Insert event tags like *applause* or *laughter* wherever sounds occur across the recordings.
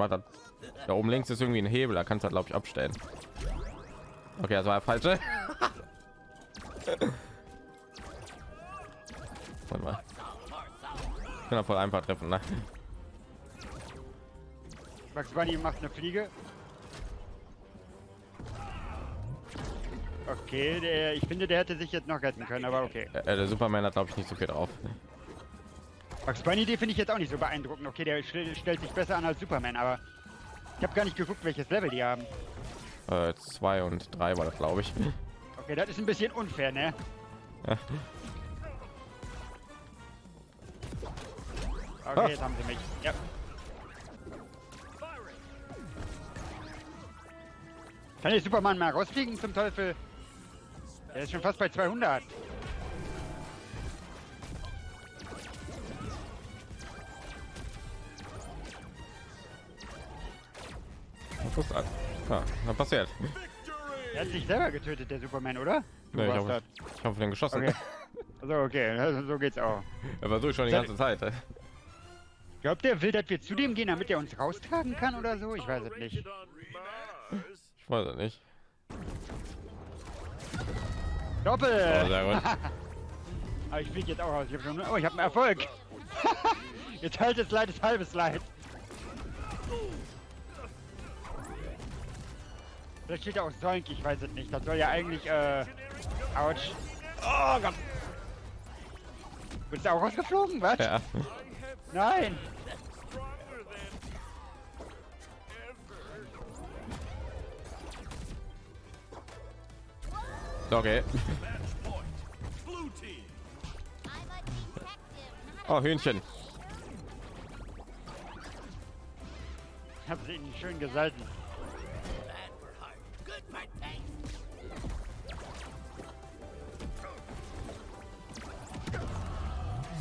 macht das. Da oben links ist irgendwie ein Hebel, da kannst du glaube ich abstellen. Okay, das war falsche. *laughs* Warte mal. Ich kann voll einfach treffen, ne? Max Bunny macht eine Fliege. Okay, der, ich finde, der hätte sich jetzt noch retten können, aber okay. Äh, der Superman hat glaube ich nicht so viel drauf. Max Bunny, die finde ich jetzt auch nicht so beeindruckend. Okay, der stellt sich besser an als Superman, aber ich habe gar nicht geguckt, welches Level die haben. Äh, zwei und drei war das glaube ich. Okay, das ist ein bisschen unfair, ne? Okay, jetzt haben sie mich. Ja. Kann ich Superman mal rausfliegen zum Teufel? Er ist schon fast bei 200. Ist das? Ja, was passiert? Er hat sich selber getötet, der Superman, oder? Du Nee, ich habe ich hab den geschossen. Okay. Also okay, also, so geht's auch. Er war so schon die ganze Zeit. ey. Glaubt der will, dass wir zu dem gehen, damit er uns raustragen kann oder so? Ich weiß es nicht. Ich weiß es nicht. Doppel! Oh. *laughs* Aber ich fliege jetzt auch raus. Ich hab schon, oh, ich habe einen Erfolg. *laughs* jetzt halbes Leid ist halbes Leid. Vielleicht steht da auch Solk, ich weiß es nicht. Das soll ja eigentlich, äh, ouch. Oh Gott. Bist du auch rausgeflogen, was? Ja. Nein! Okay. Oh, Hühnchen. Ich hab sie schön gesalten.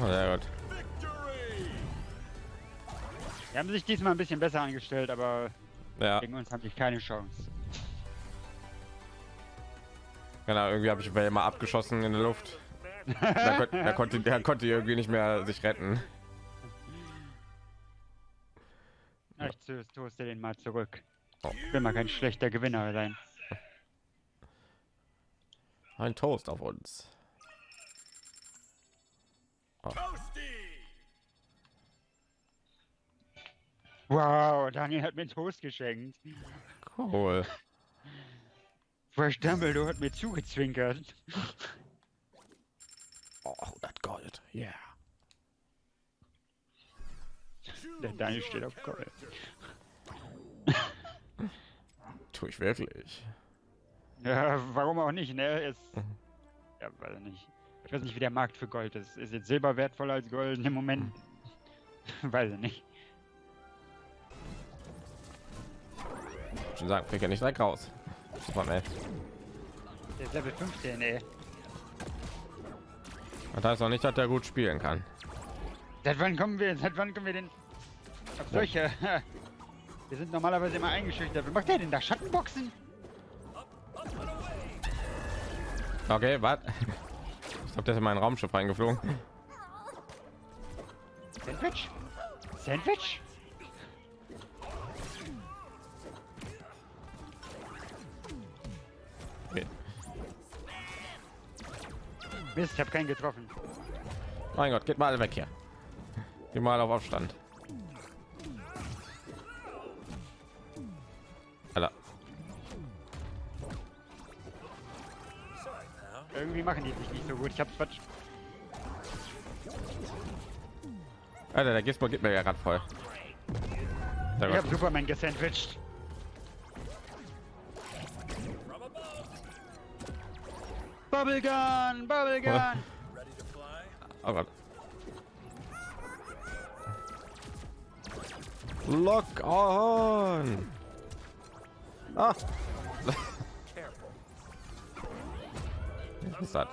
Sehr gut. Die haben sich diesmal ein bisschen besser angestellt, aber Ja, gegen uns haben die keine Chance. genau. Irgendwie habe ich mal abgeschossen in der Luft. Da, kon da konnte der konnte irgendwie nicht mehr sich retten. Ich to- toaste den mal zurück. Oh. Ich will mal kein schlechter Gewinner sein. Ein Toast auf uns. Wow, Daniel hat mir einen Toast geschenkt. Cool. Fresh Dumbledore hat mir zugezwinkert. Oh, das Gold. Yeah. Der Daniel steht auf Gold. Tue ich wirklich. Ja, warum auch nicht, ne? Ist, ja, weiß ich nicht. Ich weiß nicht, wie der Markt für Gold ist. Ist jetzt Silber wertvoller als Gold im Moment? weiß ich nicht. Schon sagen, krieg ja nicht direkt raus. Superman. Der ist Level 15, ey. Das heißt auch nicht, dass er gut spielen kann. Seit wann kommen wir, seit wann kommen wir denn auf solche... *laughs* Wir sind normalerweise immer eingeschüchtert. Was macht der denn da? Schattenboxen? Okay, was? Ich glaube, der ist in mein Raumschiff reingeflogen. Sandwich? Sandwich? Mist, ich habe keinen getroffen. Mein Gott, geht mal alle weg hier. Geh mal auf Aufstand. Alter. Irgendwie machen die sich nicht so gut. Ich hab's Quatsch. Alter, der Gizmo gibt mir ja gerade voll. Ich gut. hab Superman gesandwiched. Bubblegun! Bubblegun! Oh Gott. Lock on. Ah. Was ist das?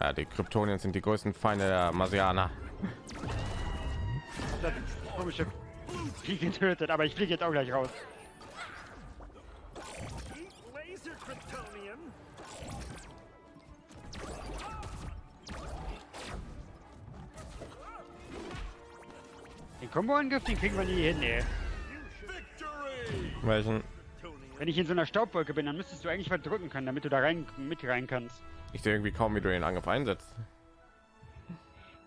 Ja, die Kryptonien sind die größten Feinde der Marsianer das komische Vieh getötet, aber ich fliege jetzt auch gleich raus. Den Komboangriff, den kriegen wir nie hin, ey. Welchen? Wenn ich in so einer Staubwolke bin, dann müsstest du eigentlich verdrücken können, damit du da rein mit rein kannst. Ich sehe irgendwie kaum, wie du den Angriff einsetzt.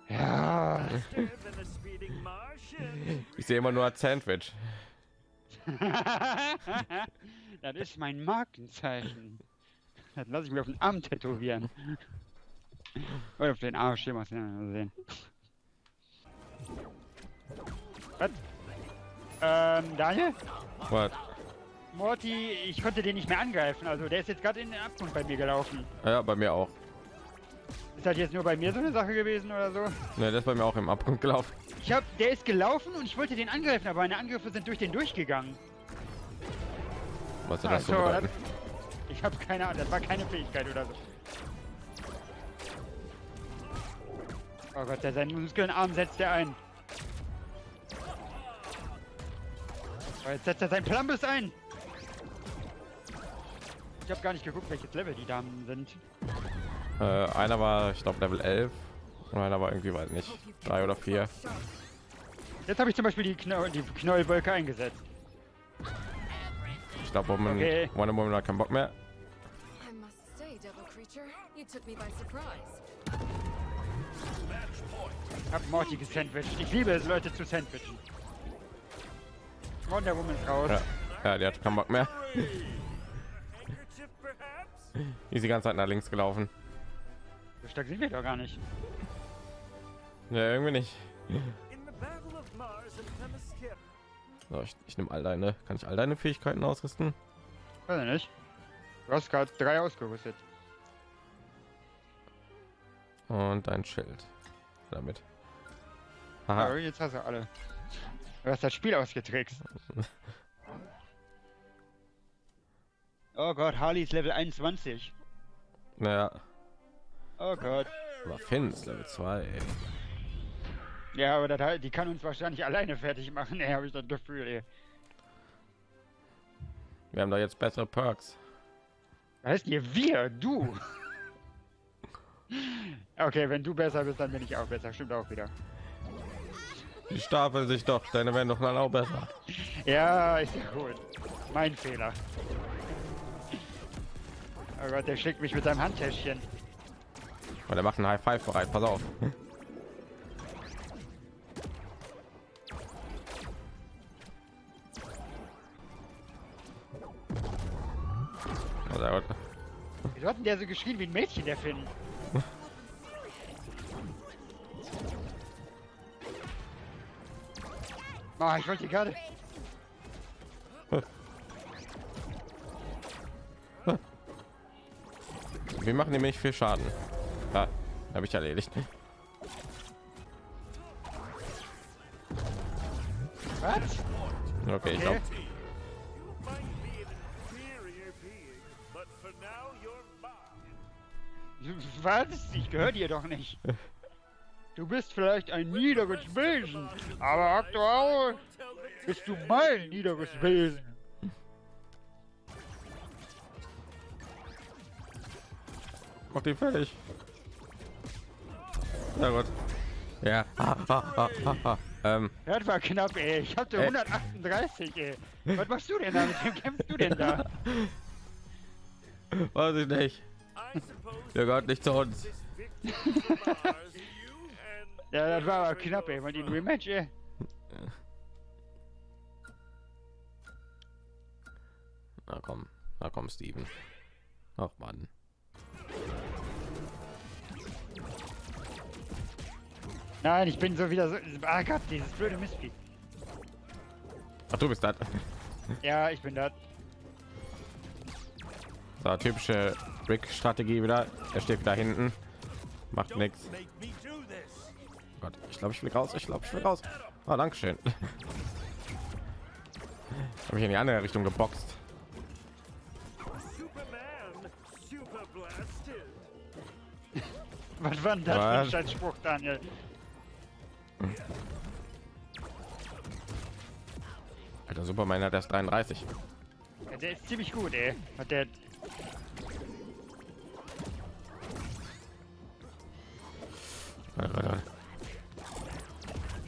Ja. Ich sehe immer nur als Sandwich. *laughs* das ist mein Markenzeichen. Das lasse ich mir auf den Arm tätowieren. Oder auf den Arsch, hier mal sehen. Was? Ähm, Daniel? Was? Morty, ich konnte den nicht mehr angreifen, also der ist jetzt gerade in den Abgrund bei mir gelaufen. Ja, bei mir auch. Ist das jetzt nur bei mir so eine Sache gewesen oder so? Ne, der ist bei mir auch im Abgrund gelaufen. Ich hab, der ist gelaufen und ich wollte den angreifen, aber meine Angriffe sind durch den durchgegangen. Was Ach das so so, bedeuten? Ich habe keine Ahnung, das war keine Fähigkeit oder so. Oh Gott, der seinen Muskelenarm setzt er ein. Oh, jetzt setzt er seinen Plumbus ein. Ich habe gar nicht geguckt, welches Level die Damen sind. Äh, einer war, ich glaube, Level 11. Und einer war irgendwie, weiß nicht, drei oder vier. Jetzt habe ich zum Beispiel die, Knoll die Knollwolke eingesetzt. Ich glaube, Woman, Okay. Wonder Woman hat keinen Bock mehr. I must say, Devil Creature, you took me by surprise. Hab Morty gesandwiched. Ich liebe es, Leute zu sandwichen. Wonder Woman ist raus. Ja, ja, die hat keinen Bock mehr. *laughs* Die ist die ganze Zeit nach links gelaufen. So stark sind wir doch gar nicht. Ja, irgendwie nicht. So, ich, ich nehme all deine. Kann ich all deine Fähigkeiten ausrüsten? Weiß ich nicht. Du hast gerade drei ausgerüstet. Und dein Schild. Damit. Ja, Aha. jetzt hast du alle. Du hast das Spiel ausgetrickst. Oh Gott, Harley ist Level 21. Naja, Oh Gott. aber Finn ist Level 2. Ey. Ja, aber das, halt- die kann uns wahrscheinlich alleine fertig machen, ey, habe ich das Gefühl, ey. Wir haben da jetzt bessere Perks. Heißt ihr wir? Du? *laughs* Okay, wenn du besser bist, dann bin ich auch besser. Stimmt auch wieder. Die stapeln sich doch. Deine werden doch mal auch besser. *laughs* Ja, ist ja gut. Mein Fehler. Oh Gott, der schickt mich mit seinem Handtäschchen. Weil der macht einen High Five bereit. Pass auf. Oh. Wieso hat denn der so geschrien wie ein Mädchen, der Finn? *laughs* Ah, ich wollte gerade. Wir machen nämlich viel Schaden. Habe ich erledigt. Okay, ich glaube. Was? Ich gehöre dir doch nicht. Du bist vielleicht ein niederes Wesen, aber aktuell bist du mein niederes Wesen. mach die fertig. Sehr gut. Ja. *laughs* Ähm, Das war knapp, ey. Ich hatte Äh. 138, ey. Was machst du denn da? Mit wem kämpfst du denn da? *laughs* weiß ich nicht. Der gehört nicht zu uns. *laughs* Ja, das war aber knapp, ey. Mal den Rematch, ey. Na komm, na komm, Steven. Ach Mann. Nein, ich bin so wieder so. Ah Gott, dieses blöde Mistvieh. Ach, du bist das. Ja, ich bin da. So, typische Rick-Strategie wieder. Er steht wieder hinten. Macht nichts. Gott, ich glaube, ich will raus. Ich glaube, ich will raus. Ah, danke schön. Habe ich in die andere Richtung geboxt. Superman, super blasted. Was war denn das für ein Scheißspruch, Daniel? Superman hat erst 33. Ja, der ist ziemlich gut, ey. Hat der.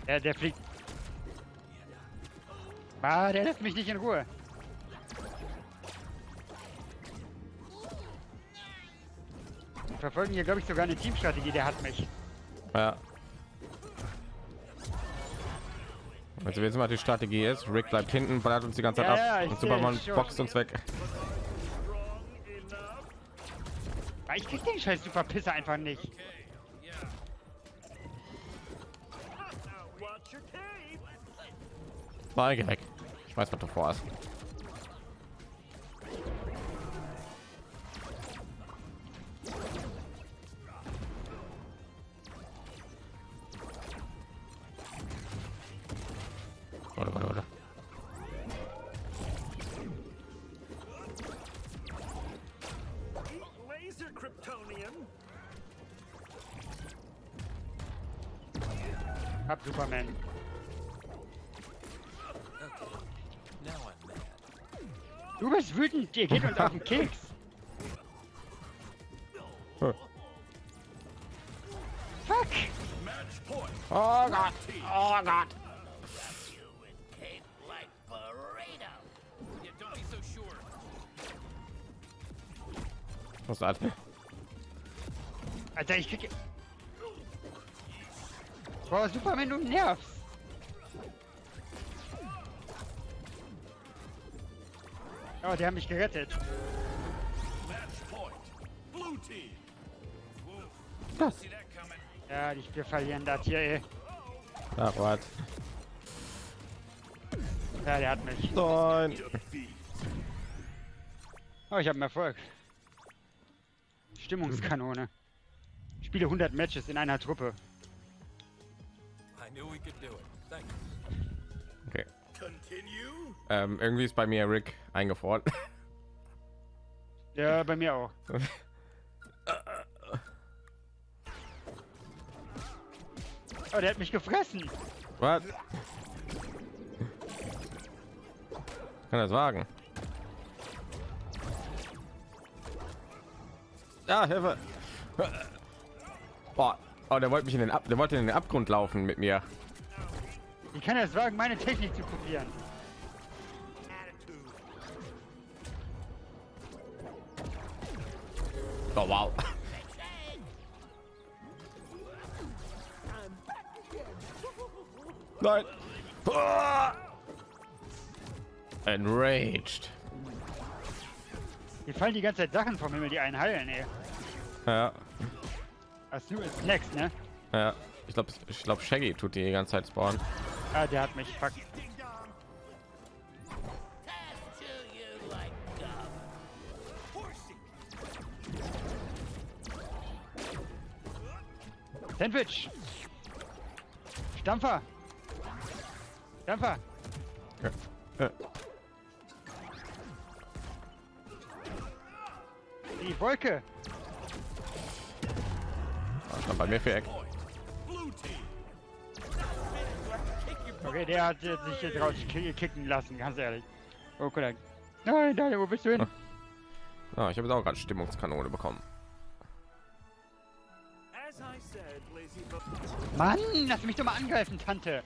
Der, der fliegt. Ah, der lässt mich nicht in Ruhe. Wir verfolgen hier, glaube ich, sogar eine Teamstrategie. Der hat mich. Ja. Also wir wissen, was die Strategie ist. Rick bleibt hinten, ballert uns die ganze Zeit Ja, ja, ab ich und Superman schon. boxt uns weg. Ich krieg den scheiß Superpisser einfach nicht. Mal geh weg. Ich weiß, was du vorhast. Du bist wütend, ihr geht uns auf den Keks. Fuck! Oh Gott! Oh Gott! Was ist das? Alter, ich krieg... Boah, Superman, du nervst. Oh, die haben mich gerettet. Ja, die, wir verlieren das hier, ey. Ach, was? Ja, der hat mich. Nein! Oh, ich habe Erfolg. Stimmungskanone. Spiele 100 Matches in einer Truppe. Okay. Continue. Ähm, irgendwie ist bei mir Rick eingefroren. Ja, bei mir auch. *laughs* Oh, der hat mich gefressen. Was? Kann das wagen? Ja, Hilfe! Boah, oh, der wollte mich in den Ab der wollte in den Abgrund laufen mit mir. Wie kann es wagen, meine Technik zu kopieren? Oh wow. Nein. Ah! Enraged. Hier fallen die ganze Zeit Sachen vom Himmel, die einen heilen, ey. Ja, Hast du ist next, ne? ja. Ich glaube, ich glaube, Shaggy tut die die ganze Zeit spawnen. Ah, der hat mich. Fuck. Sandwich! Stampfer! Stampfer! Ja. Die Wolke! stand bei mir für Eck. Okay, der hat äh, sich jetzt raus ki- kicken lassen, ganz ehrlich. Oh Gott. Nein, nein, wo bist du hin? Ah, ich habe jetzt auch gerade Stimmungskanone bekommen. Mann, lass mich doch mal angreifen, Tante!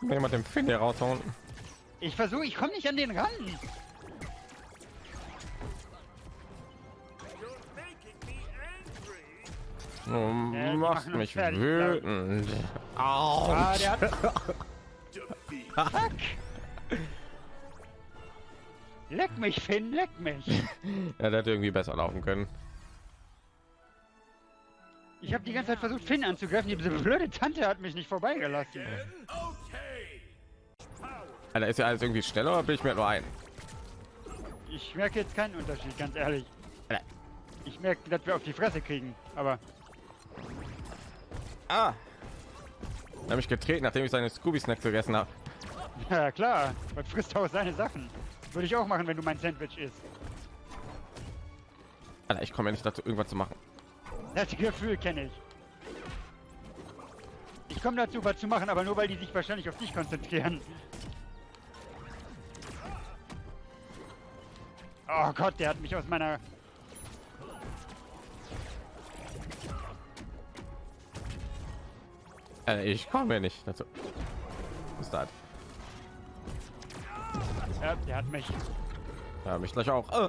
Kann jemand den Finn hier raushauen? Ich versuche, ich komme nicht an den ran! You're making me angry. Du Ja, uns mich fertig, wütend. Au. Ah. *laughs* Fuck! Leck mich, Finn, leck mich! *laughs* Ja, der hätte irgendwie besser laufen können. Ich habe die ganze Zeit versucht, Finn anzugreifen. Diese blöde Tante hat mich nicht vorbeigelassen. Alter, ist ja alles irgendwie schneller oder bin ich mir nur ein? Ich merke jetzt keinen Unterschied, ganz ehrlich. Alter. Ich merke, dass wir auf die Fresse kriegen. Aber Ah! Er hat mich getreten, nachdem ich seine Scooby-Snacks gegessen habe. *laughs* ja klar, was frisst auch seine Sachen. Würde ich auch machen, wenn du mein Sandwich isst. Alter, ich komme ja nicht dazu, irgendwas zu machen. Das Gefühl kenne ich. Ich komme dazu, was zu machen, aber nur weil die sich wahrscheinlich auf dich konzentrieren. Oh Gott, der hat mich aus meiner... Alter, ich komme ja nicht dazu. Was ist das? Ja, der hat mich. Ja, mich gleich auch. Äh.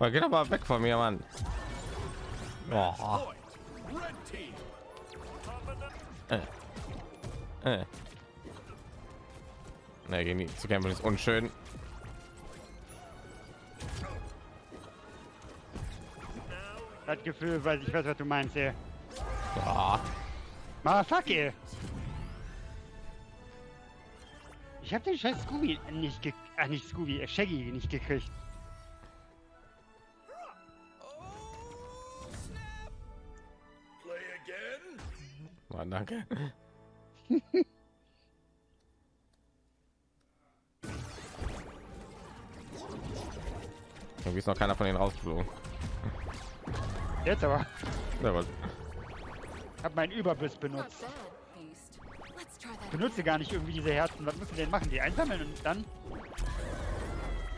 Oh, geht aber weg von mir, Mann. Boah. Äh. Äh. Ne, gegen die zu kämpfen ist unschön. Das Gefühl, weiß ich weiß, was du meinst, ey. Ah. Ah, Ich hab den scheiß Scooby nicht ge... Ach, nicht Scooby, äh, Shaggy nicht gekriegt. Play again? Mann, danke. *laughs* Irgendwie ist noch keiner von denen rausgeflogen. Jetzt aber. Ja, was? Hab meinen Überbiss benutzt. Benutze gar nicht irgendwie diese Herzen. Was müssen wir denn machen? Die einsammeln und dann?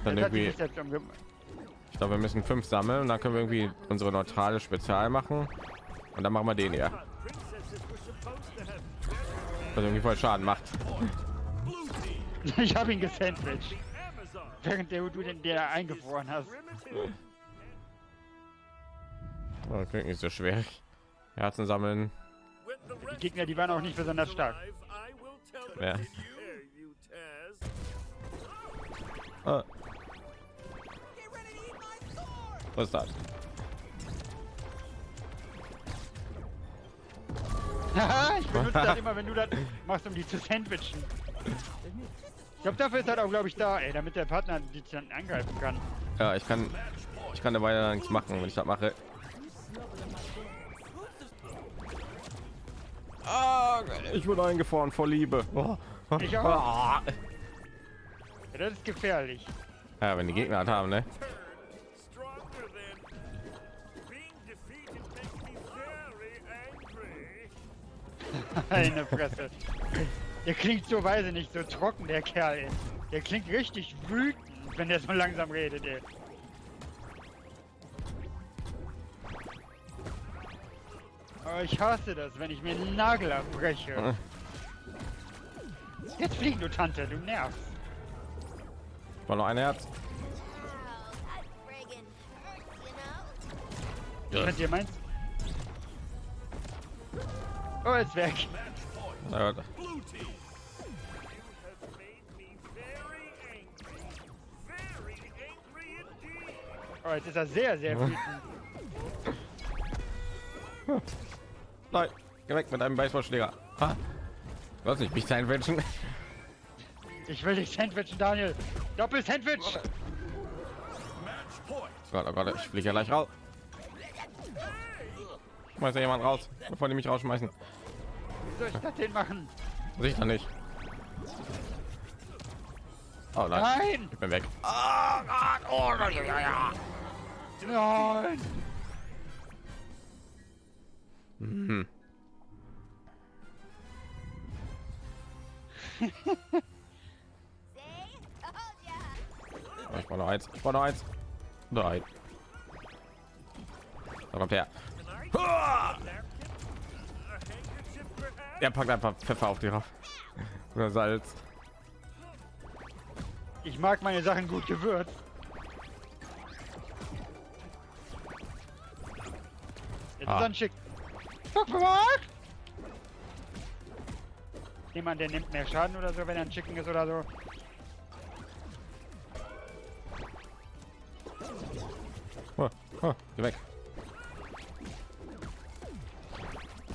Dann Das irgendwie, ich glaube, wir müssen fünf sammeln und dann können wir irgendwie unsere neutrale Spezial machen und dann machen wir den hier, was irgendwie voll Schaden macht. *laughs* Ich habe ihn gesandwiched. Während der, du den der eingefroren hast. Oh, klingt nicht so schwer. Herzen sammeln. Rest Gegner, die waren auch nicht besonders stark. Ja. Ah. Was ist das? Ich benutze das *laughs* immer, wenn du das machst, um die zu sandwichen. Ich glaube, dafür ist das auch, glaube ich, da, ey, damit der Partner die dann angreifen kann. Ja, ich kann, ich kann dabei ja nichts machen, wenn ich das mache. Ah, ich wurde eingefroren vor Liebe. Oh. Ich auch. Ah. Ja, das ist gefährlich. Ja, wenn die Gegner das haben, ne? Eine Fresse. Der klingt so, ich nicht, so trocken, der Kerl, ey. Der klingt richtig wütend, wenn der so langsam redet, ey. Aber ich hasse das, wenn ich mir einen Nagel abbreche. Jetzt flieg, du Tante, du nervst. War noch ein Herz. Was ihr meinst? Oh, ist weg. Ja. Oh, jetzt ist er sehr, sehr wütend. *laughs* Nein, geh weg mit einem Baseballschläger. Ha? Hast nicht mich sandwichen. Ich will dich sandwichen, Daniel. Doppel-Sandwich. Gott, oh Gott, ich fliege ja gleich raus. Schmeiß ja jemand raus, bevor die mich rausschmeißen. Wie soll ich das denn machen? Sicher nicht. Oh nein, Nein! ich bin weg. Nein! Hm. Oh, *laughs* ich brauche noch eins. Ich brauche noch eins. Nein. Da kommt her. *laughs* Er packt einfach Pfeffer auf die drauf. Oder Salz. Ich mag meine Sachen gut gewürzt. Jetzt Ah. ist dann schick. Guck mal! Jemand, der nimmt mehr Schaden oder so, wenn er ein Chicken ist oder so. Oh, oh, geh weg.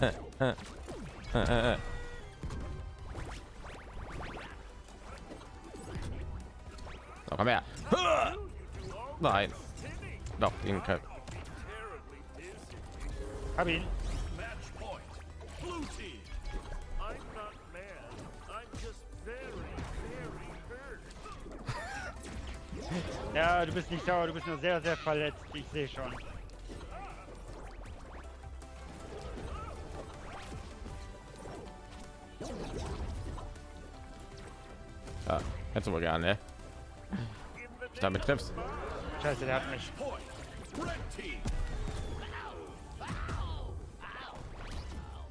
Äh, äh, äh, äh, äh. So, komm her. Nein. Doch, den. Hab ihn. Ja, du bist nicht sauer, du bist nur sehr, sehr verletzt. Ich sehe schon. Ja, hättest du wohl gerne, ne? Ich damit triffst. Scheiße, der hat mich.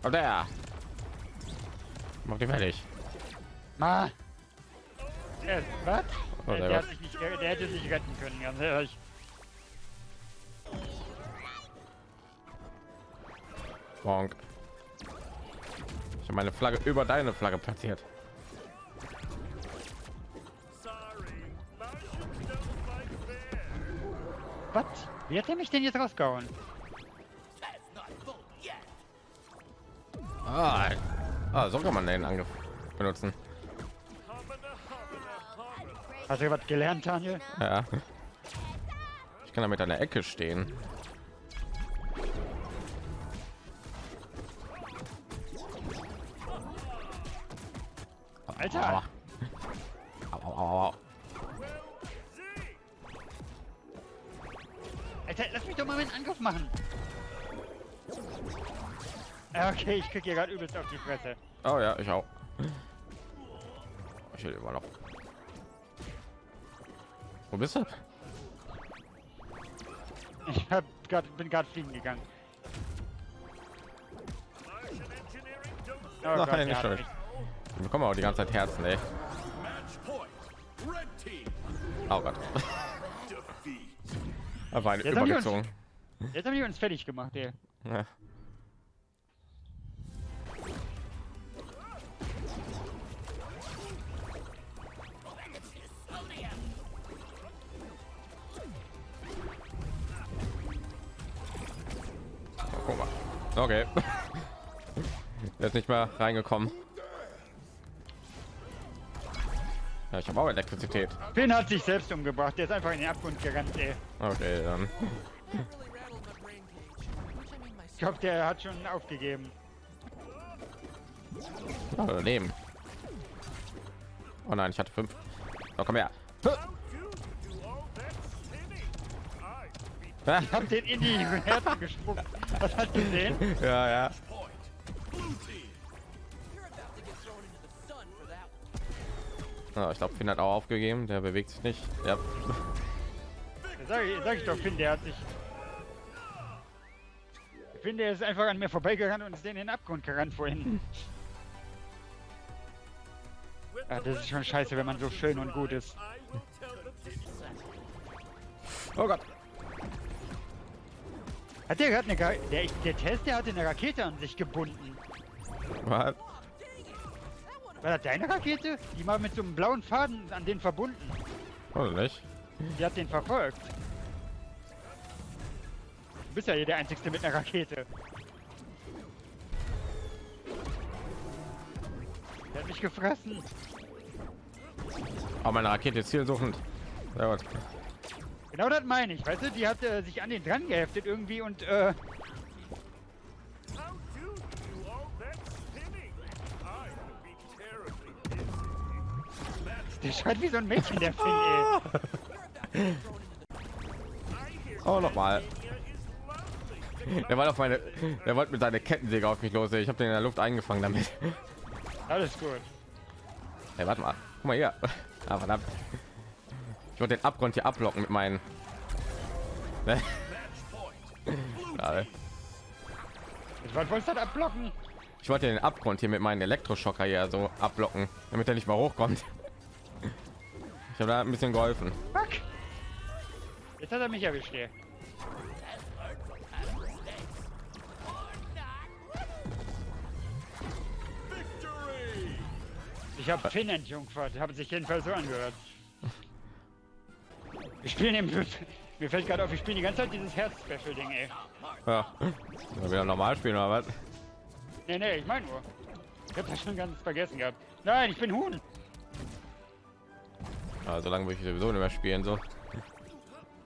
Kommt der. Mach die fertig. Ma, Äh, was? Oh, der, der, sich nicht, der hätte sich retten können, ganz ehrlich. Bonk. Ich habe meine Flagge über deine Flagge platziert. Was? Wie hat er mich denn jetzt rausgehauen? Ah, ah, so kann man den Angriff benutzen. Hast du was gelernt, Daniel? Ja. Ich kann damit an der Ecke stehen. Alter! Aua. Au, au, au, au. Alter, lass mich doch mal meinen Angriff machen. Okay, ich krieg hier gerade übelst auf die Fresse. Oh ja, ich auch. Ich will immer noch. Wo bist du? Ich hab grad, bin gerade fliegen gegangen. Oh Nein, Gott, nicht schuld. mich. Wir bekommen auch die ganze Zeit Herzen, ey. Oh Gott. Aber eine Jetzt haben die uns- Übergezogen. Jetzt haben die uns fertig gemacht, ey. Ja. Okay. *laughs* Er ist nicht mehr reingekommen. Ja, ich habe auch Elektrizität. Finn hat sich selbst umgebracht, der ist einfach in den Abgrund gerannt, ey. Okay, dann. Ich glaube, der hat schon aufgegeben. Oh, daneben. Oh nein, ich hatte fünf. Oh, komm her. Ich hab den in die Herzen gespuckt. Was hast du gesehen? Ja, ja. Oh, ich glaube, Finn hat auch aufgegeben. Der bewegt sich nicht. Ja. Sag ich, sag ich doch, Finn, der hat sich... Finn, der ist einfach an mir vorbeigerannt und ist in den Abgrund gerannt vorhin. Ja, das ist schon scheiße, wenn man so schön und gut ist. Oh Gott. Hat der gerade eine... Ga- Der, der Test, der hatte eine Rakete an sich gebunden. Was? War das deine Rakete? Die war mit so einem blauen Faden an den verbunden. Oder nicht? Die hat den verfolgt. Du bist ja hier der Einzige mit einer Rakete. Der hat mich gefressen. Aber meine Rakete ist zielsuchend. Sehr gut. Genau das meine ich, weißt du? Die hat äh, sich an den dran geheftet irgendwie und äh, der schreit wie so ein Mädchen, der Finn, ey. *laughs* Hear Oh, nochmal. Der war auf meine. Der wollte mit seiner Kettensäge auf mich los. ey. Ich habe den in der Luft eingefangen damit. Alles gut. Hey, warte mal. Guck mal hier. Ah, verdammt. Ich wollte den Abgrund hier ablocken mit meinen. Ne? *laughs* Wolltest du das abblocken? Ich wollte den Abgrund hier mit meinen Elektroschocker hier so ablocken, damit er nicht mal hochkommt. Ich habe da ein bisschen geholfen. Fuck. Jetzt hat er mich erwischt. Victory. Ich habe Finn entjungfert, habe sich jedenfalls so angehört. Wir spielen im... Mir fällt gerade auf, wir spielen die ganze Zeit dieses Herz-Special-Ding, ey. Ja. Mal wieder normal spielen oder was? Nee, nee, ich meine nur. Ich hab das schon ganz vergessen gehabt. Nein, ich bin Huhn. Ja, so lange würde ich sowieso nicht mehr spielen so.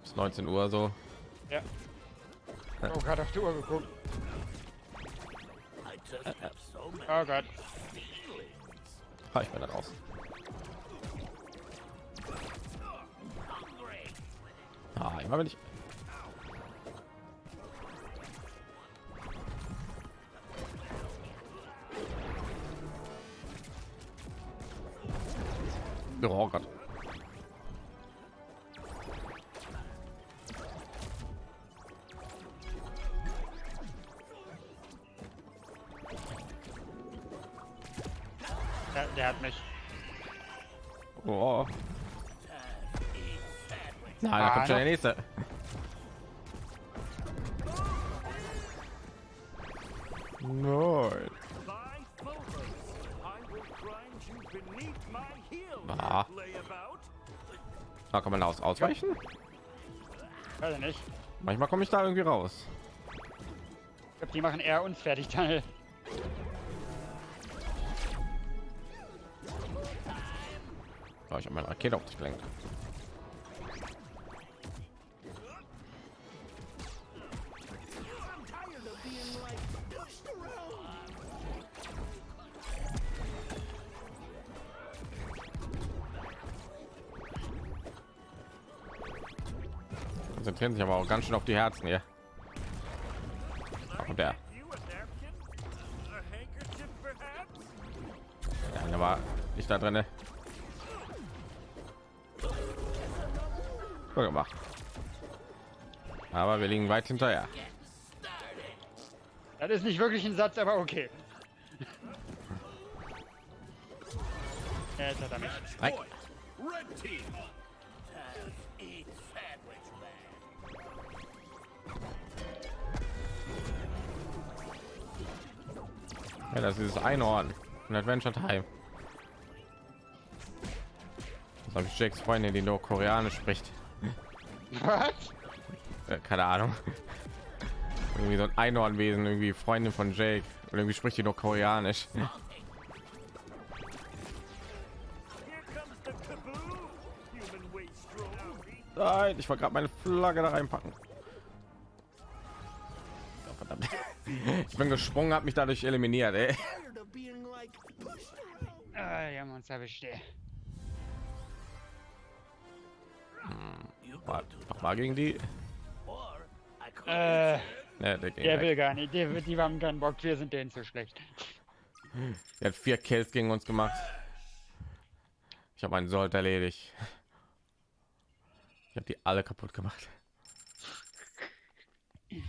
Bis 19 Uhr so. Ja. Oh, gerade auf die Uhr geguckt. Oh Gott. Ha, ich bin da raus. Ah, immer wenn ich. Oh Gott. Der, der hat mich. Oh. Nein, da kommt schon der nächste. Nein. Ah. Da kann man aus ausweichen. Weiß ich nicht. Manchmal komme ich da irgendwie raus. Ich glaube, die machen eher uns fertig, Daniel. Oh, ich habe meine Rakete auf dich gelenkt. Konzentrieren sich aber auch ganz schön auf die Herzen hier. Und der, der war nicht da drinne. Gut gemacht. Aber wir liegen weit hinterher. Das ist nicht wirklich ein Satz, aber okay. Ja, jetzt hat er mich. Nein. Ja, das ist Einhorn in Adventure Time. Das habe ich Jakes Freundin, die nur Koreanisch spricht. Was? Äh, keine Ahnung. irgendwie so ein Einhornwesen, irgendwie Freundin von Jake. Und irgendwie spricht die nur Koreanisch. Nein, ich wollte gerade meine Flagge da reinpacken. Ich bin gesprungen, habe mich dadurch eliminiert. Ey. Ah, erwischt. ey. War- Mach mal gegen die. Äh, Ne, der, der will gar nicht. Die, die haben keinen Bock. Wir sind denen zu schlecht. der hat vier Kills gegen uns gemacht. Ich habe einen Sold erledigt. Ich habe die alle kaputt gemacht.